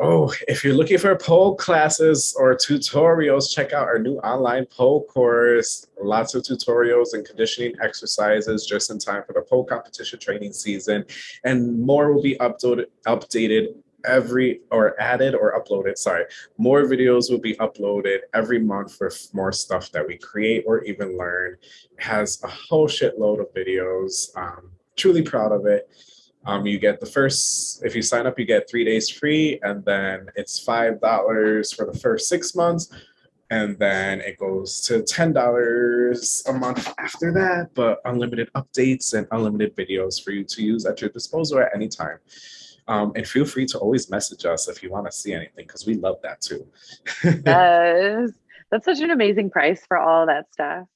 Oh, if you're looking for pole classes or tutorials, check out our new online pole course. Lots of tutorials and conditioning exercises just in time for the pole competition training season. And more will be uploaded, updated every or added or uploaded sorry more videos will be uploaded every month for more stuff that we create or even learn it has a whole shitload of videos um, truly proud of it um, you get the first, if you sign up, you get three days free, and then it's $5 for the first six months. And then it goes to $10 a month after that, but unlimited updates and unlimited videos for you to use at your disposal at any time. Um, and feel free to always message us if you want to see anything, because we love that too. yes. That's such an amazing price for all that stuff.